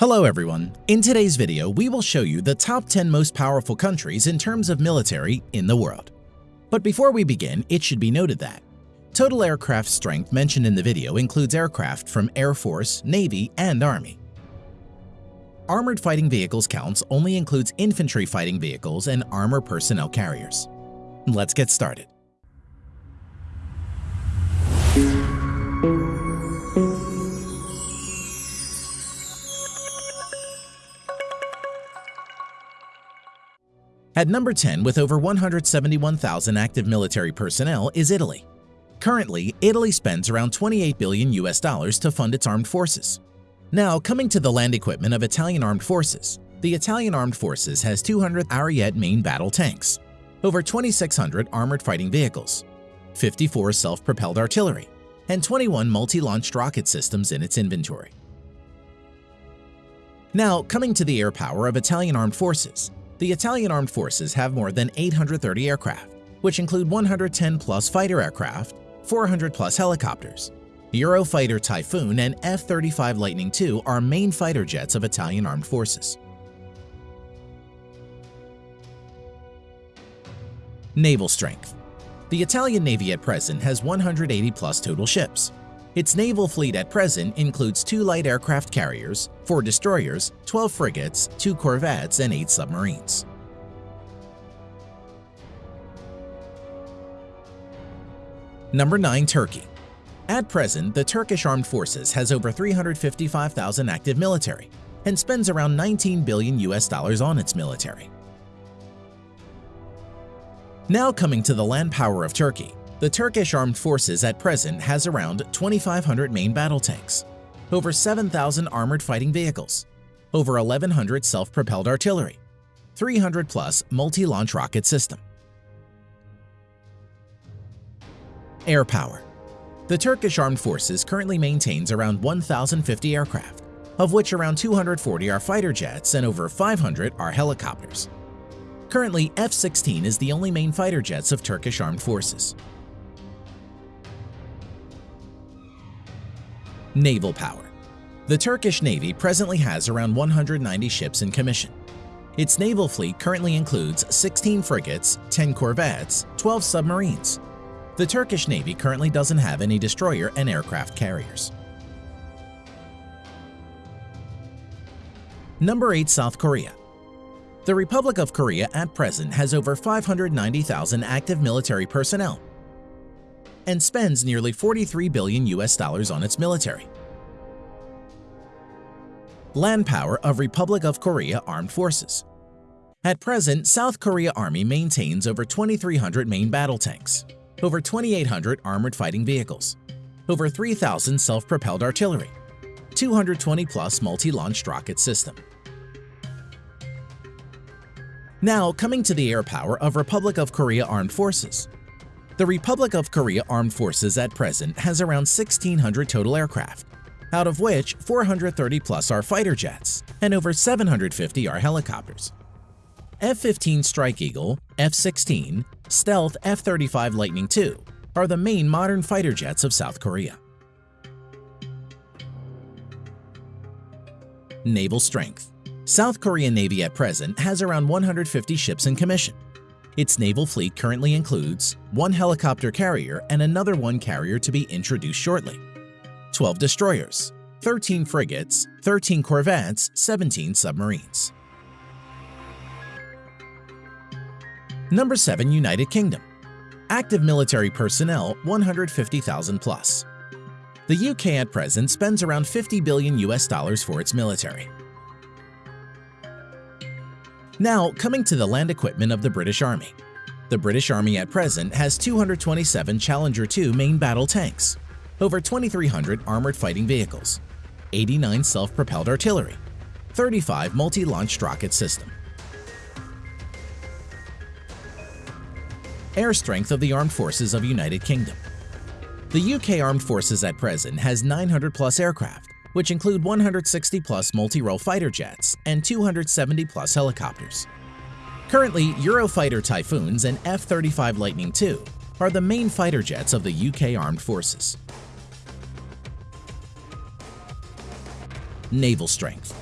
Hello everyone! In today's video, we will show you the top 10 most powerful countries in terms of military in the world. But before we begin, it should be noted that total aircraft strength mentioned in the video includes aircraft from Air Force, Navy, and Army. Armored fighting vehicles counts only includes infantry fighting vehicles and armor personnel carriers. Let's get started. At number 10 with over 171,000 active military personnel is Italy. Currently, Italy spends around 28 billion US dollars to fund its armed forces. Now, coming to the land equipment of Italian armed forces, the Italian armed forces has 200 Ariete main battle tanks, over 2,600 armored fighting vehicles, 54 self-propelled artillery, and 21 multi-launched rocket systems in its inventory. Now, coming to the air power of Italian armed forces, the Italian armed forces have more than 830 aircraft, which include 110 plus fighter aircraft, 400 plus helicopters. Eurofighter Typhoon and F-35 Lightning II are main fighter jets of Italian armed forces. Naval strength The Italian Navy at present has 180 plus total ships, its naval fleet at present includes two light aircraft carriers, four destroyers, 12 frigates, two corvettes, and eight submarines. Number 9. Turkey At present, the Turkish Armed Forces has over 355,000 active military and spends around 19 billion US dollars on its military. Now coming to the land power of Turkey, the Turkish Armed Forces at present has around 2,500 main battle tanks, over 7,000 armored fighting vehicles, over 1,100 self-propelled artillery, 300 plus multi-launch rocket system. Air power. The Turkish Armed Forces currently maintains around 1,050 aircraft, of which around 240 are fighter jets and over 500 are helicopters. Currently, F-16 is the only main fighter jets of Turkish Armed Forces. Naval power. The Turkish Navy presently has around 190 ships in commission. Its naval fleet currently includes 16 frigates, 10 corvettes, 12 submarines. The Turkish Navy currently doesn't have any destroyer and aircraft carriers. Number 8. South Korea The Republic of Korea at present has over 590,000 active military personnel and spends nearly 43 billion US dollars on its military. Land power of Republic of Korea Armed Forces At present, South Korea Army maintains over 2,300 main battle tanks, over 2,800 armored fighting vehicles, over 3,000 self-propelled artillery, 220 plus multi-launched rocket system. Now, coming to the air power of Republic of Korea Armed Forces, the Republic of Korea Armed Forces at present has around 1,600 total aircraft, out of which 430 plus are fighter jets and over 750 are helicopters. F-15 Strike Eagle, F-16, Stealth F-35 Lightning II are the main modern fighter jets of South Korea. Naval Strength South Korean Navy at present has around 150 ships in commission, its naval fleet currently includes one helicopter carrier and another one carrier to be introduced shortly, 12 destroyers, 13 frigates, 13 corvettes, 17 submarines. Number 7. United Kingdom Active military personnel 150,000 plus. The UK at present spends around 50 billion US dollars for its military. Now, coming to the land equipment of the British Army. The British Army at present has 227 Challenger 2 main battle tanks, over 2,300 armored fighting vehicles, 89 self-propelled artillery, 35 multi-launched rocket system. Air strength of the Armed Forces of United Kingdom The UK Armed Forces at present has 900 plus aircraft, which include 160 plus multi-role fighter jets and 270 plus helicopters. Currently, Eurofighter Typhoons and F-35 Lightning II are the main fighter jets of the UK Armed Forces. Naval Strength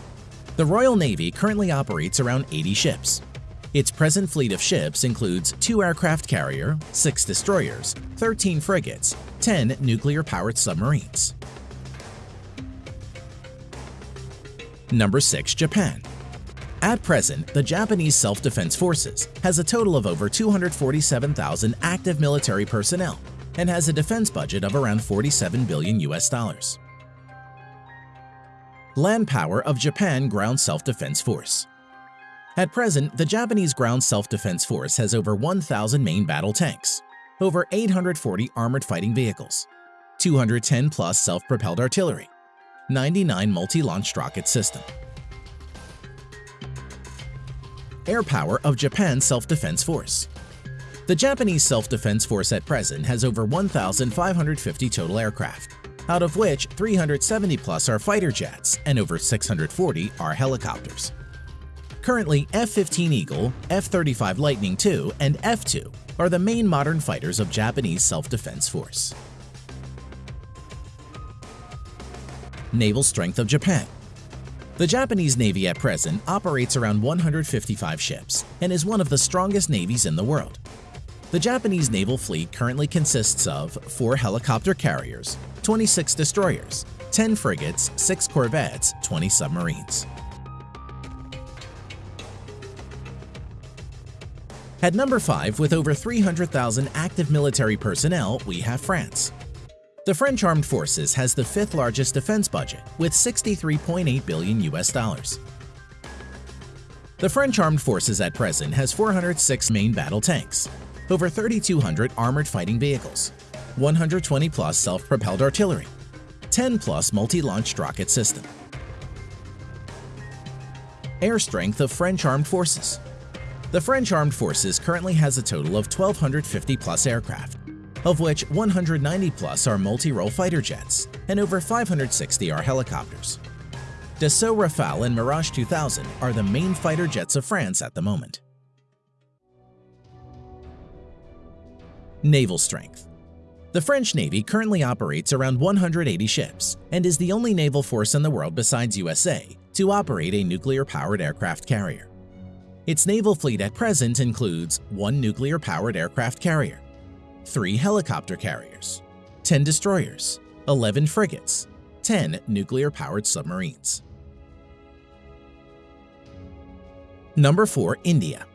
The Royal Navy currently operates around 80 ships. Its present fleet of ships includes two aircraft carrier, six destroyers, 13 frigates, 10 nuclear-powered submarines. Number 6. Japan At present, the Japanese Self-Defense Forces has a total of over 247,000 active military personnel and has a defense budget of around 47 billion US dollars. Land Power of Japan Ground Self-Defense Force At present, the Japanese Ground Self-Defense Force has over 1,000 main battle tanks, over 840 armored fighting vehicles, 210 plus self-propelled artillery, 99 multi-launched rocket system. Air Power of Japan Self-Defense Force The Japanese Self-Defense Force at present has over 1,550 total aircraft, out of which 370 plus are fighter jets and over 640 are helicopters. Currently, F-15 Eagle, F-35 Lightning II, and F-2 are the main modern fighters of Japanese Self-Defense Force. Naval Strength of Japan The Japanese Navy at present operates around 155 ships and is one of the strongest navies in the world. The Japanese naval fleet currently consists of 4 helicopter carriers, 26 destroyers, 10 frigates, 6 corvettes, 20 submarines. At number 5, with over 300,000 active military personnel, we have France. The French Armed Forces has the fifth largest defense budget with 63.8 billion US dollars. The French Armed Forces at present has 406 main battle tanks, over 3,200 armored fighting vehicles, 120 plus self-propelled artillery, 10 plus multi-launched rocket system. Air Strength of French Armed Forces The French Armed Forces currently has a total of 1,250 plus aircraft, of which 190 plus are multi-role fighter jets and over 560 are helicopters. Dassault Rafale and Mirage 2000 are the main fighter jets of France at the moment. Naval Strength The French Navy currently operates around 180 ships and is the only naval force in the world besides USA to operate a nuclear-powered aircraft carrier. Its naval fleet at present includes one nuclear-powered aircraft carrier, three helicopter carriers, 10 destroyers, 11 frigates, 10 nuclear-powered submarines. Number 4. India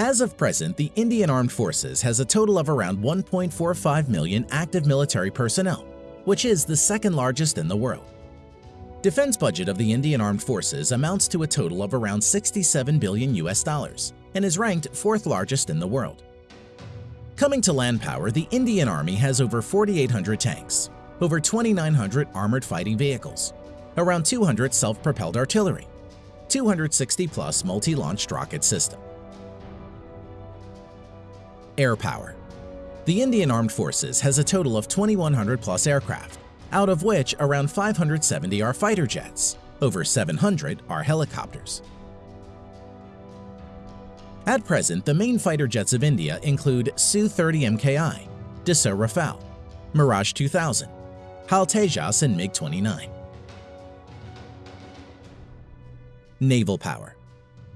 as of present, the Indian Armed Forces has a total of around 1.45 million active military personnel, which is the second largest in the world. Defense budget of the Indian Armed Forces amounts to a total of around 67 billion US dollars and is ranked fourth largest in the world. Coming to land power, the Indian Army has over 4,800 tanks, over 2,900 armored fighting vehicles, around 200 self-propelled artillery, 260 plus multi-launched rocket system, Air power. The Indian Armed Forces has a total of 2,100 plus aircraft, out of which around 570 are fighter jets, over 700 are helicopters. At present, the main fighter jets of India include Su-30 MKI, Dassault Rafale, Mirage 2000, HAL Tejas and MiG-29. Naval Power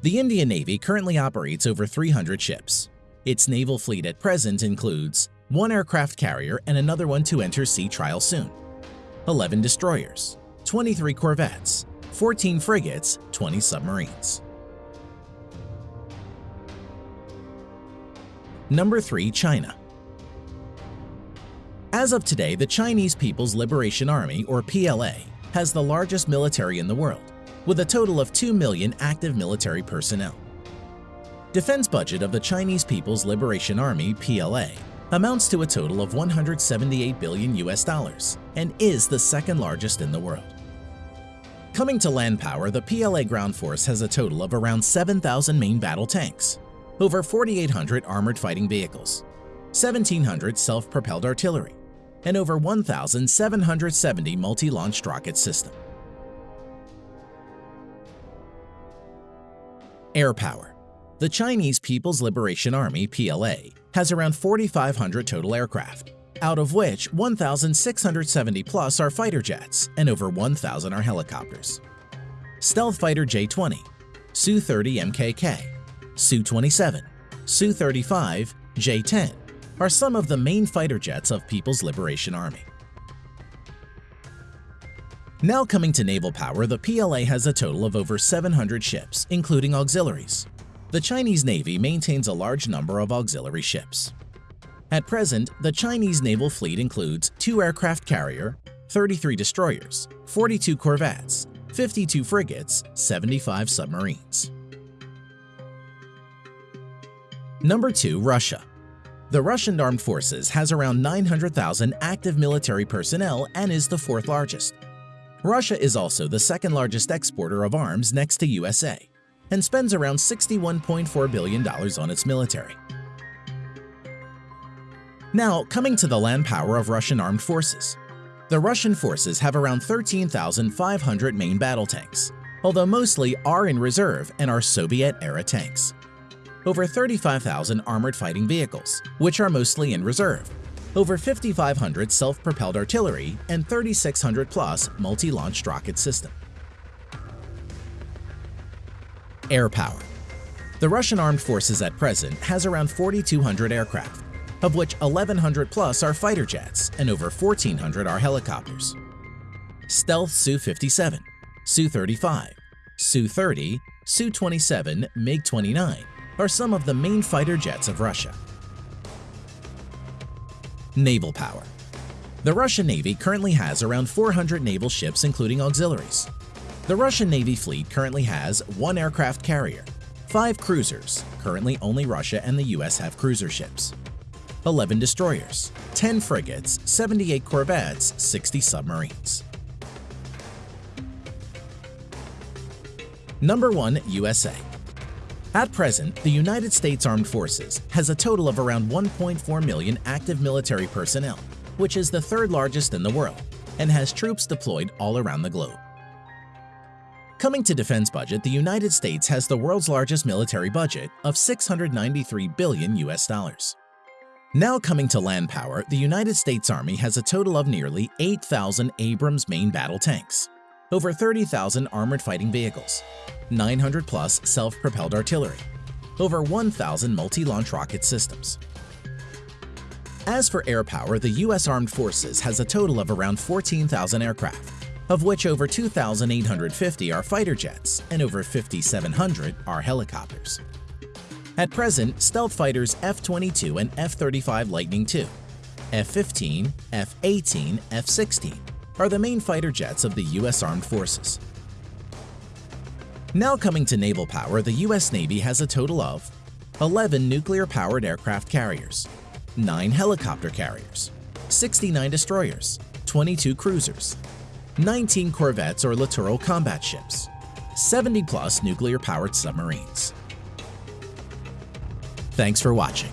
The Indian Navy currently operates over 300 ships, its naval fleet at present includes one aircraft carrier and another one to enter sea trial soon, 11 destroyers, 23 corvettes, 14 frigates, 20 submarines. Number 3. China As of today, the Chinese People's Liberation Army, or PLA, has the largest military in the world, with a total of 2 million active military personnel. Defense budget of the Chinese People's Liberation Army PLA amounts to a total of 178 billion US dollars and is the second largest in the world. Coming to land power, the PLA ground force has a total of around 7,000 main battle tanks, over 4,800 armored fighting vehicles, 1,700 self-propelled artillery, and over 1,770 multi-launched rocket system. Air power the Chinese People's Liberation Army PLA has around 4,500 total aircraft, out of which 1,670 plus are fighter jets and over 1,000 are helicopters. Stealth Fighter J-20, Su-30 MKK, Su-27, Su-35, J-10 are some of the main fighter jets of People's Liberation Army. Now coming to naval power, the PLA has a total of over 700 ships, including auxiliaries. The Chinese Navy maintains a large number of auxiliary ships. At present, the Chinese naval fleet includes two aircraft carrier, 33 destroyers, 42 corvettes, 52 frigates, 75 submarines. Number 2. Russia The Russian Armed Forces has around 900,000 active military personnel and is the fourth largest. Russia is also the second largest exporter of arms next to USA and spends around $61.4 billion on its military. Now, coming to the land power of Russian armed forces. The Russian forces have around 13,500 main battle tanks, although mostly are in reserve and are Soviet-era tanks. Over 35,000 armored fighting vehicles, which are mostly in reserve, over 5,500 self-propelled artillery, and 3,600 plus multi-launched rocket system. Air power. The Russian armed forces at present has around 4,200 aircraft, of which 1,100 plus are fighter jets and over 1,400 are helicopters. Stealth Su-57, Su-35, Su-30, Su-27, MiG-29 are some of the main fighter jets of Russia. Naval power. The Russian Navy currently has around 400 naval ships including auxiliaries. The Russian Navy fleet currently has one aircraft carrier, five cruisers, currently only Russia and the US have cruiser ships, 11 destroyers, 10 frigates, 78 corvettes, 60 submarines. Number 1. USA At present, the United States Armed Forces has a total of around 1.4 million active military personnel, which is the third largest in the world, and has troops deployed all around the globe. Coming to defense budget, the United States has the world's largest military budget of 693 billion US dollars. Now coming to land power, the United States Army has a total of nearly 8,000 Abrams main battle tanks, over 30,000 armored fighting vehicles, 900 plus self-propelled artillery, over 1,000 multi-launch rocket systems. As for air power, the U.S. Armed Forces has a total of around 14,000 aircraft, of which over 2,850 are fighter jets and over 5,700 are helicopters. At present, stealth fighters F-22 and F-35 Lightning II, F-15, F-18, F-16 are the main fighter jets of the U.S. Armed Forces. Now coming to naval power, the U.S. Navy has a total of 11 nuclear-powered aircraft carriers, 9 helicopter carriers, 69 destroyers, 22 cruisers, 19 corvettes or littoral combat ships, 70 plus nuclear-powered submarines. Thanks for watching.